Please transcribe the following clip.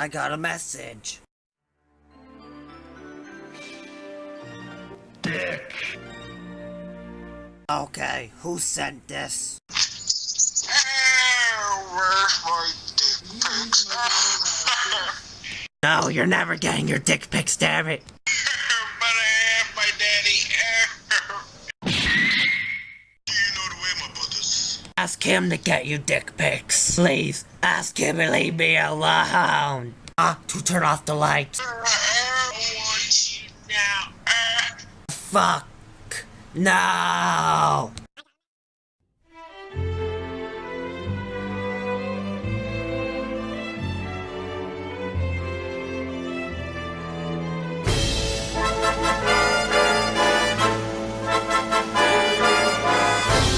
I got a message. Dick. Okay, who sent this? Where's my dick pics? No, you're never getting your dick pics, damn it. but I have my daddy. Do you know the way, my brothers? Ask him to get you dick pics. Please, ask him to leave me alone. Ah, to turn off the lights. I want you now. Fuck. No.